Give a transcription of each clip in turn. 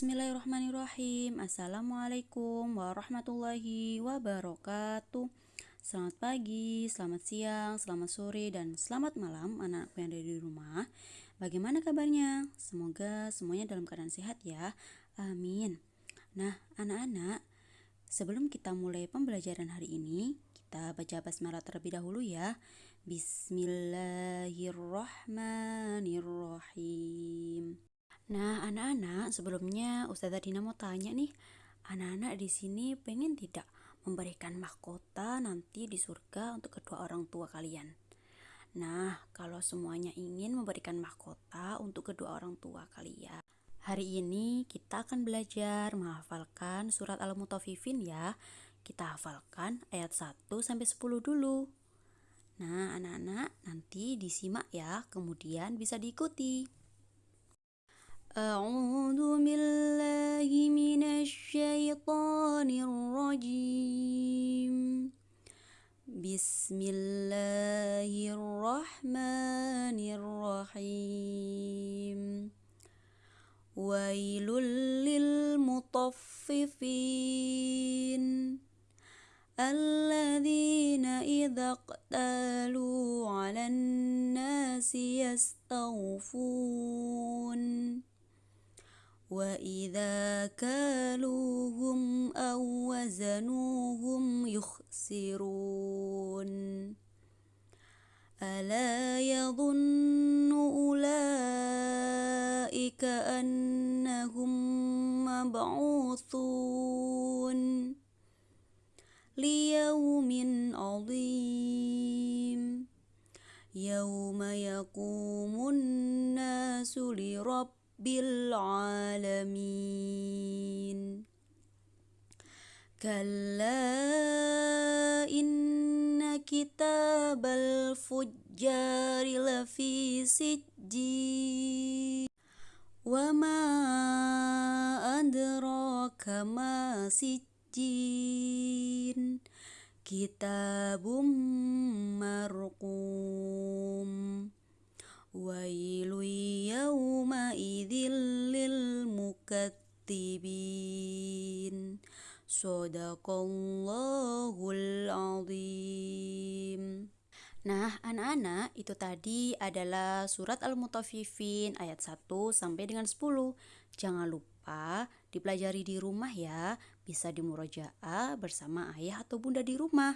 Bismillahirrahmanirrahim. Assalamualaikum warahmatullahi wabarakatuh. Selamat pagi, selamat siang, selamat sore, dan selamat malam anak-anakku yang ada di rumah. Bagaimana kabarnya? Semoga semuanya dalam keadaan sehat ya. Amin. Nah anak-anak Sebelum kita mulai pembelajaran hari ini Kita baca basmalah terlebih dahulu ya. Bismillahirrahmanirrahim Nah, anak-anak, sebelumnya Ustazah Dina mau tanya nih, anak-anak di sini pengen tidak memberikan mahkota nanti di surga untuk kedua orang tua kalian? Nah, kalau semuanya ingin memberikan mahkota untuk kedua orang tua kalian, hari ini kita akan belajar menghafalkan surat Al-Mutaffifin ya. Kita hafalkan ayat 1 sampai 10 dulu. Nah, anak-anak nanti disimak ya, kemudian bisa diikuti. أعوذ بالله من الشيطان الرجيم. بسم الله الرحمن الرحيم. ويل للمطففين الذين إذا اقتالوا على الناس يستوفون. وإذا كالوهم أو وزنوهم يخسرون. ألا يظن أولئك أنهم مبعوثون. ليوم عظيم. يوم يقوم الناس لرب بالعالمين كلا إن كتاب الفجار لفي سجين وما أدراك ما سجين كتاب مرقوم ويل للمكذبين صدق الله العظيم Nah, anak-anak, itu tadi adalah surat Al-Mutaffifin ayat 1 sampai dengan 10. Jangan lupa dipelajari di rumah ya. Bisa di murojaah bersama ayah atau bunda di rumah.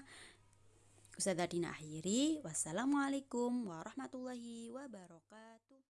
Ustazah Dina akhiri. Wassalamualaikum warahmatullahi wabarakatuh.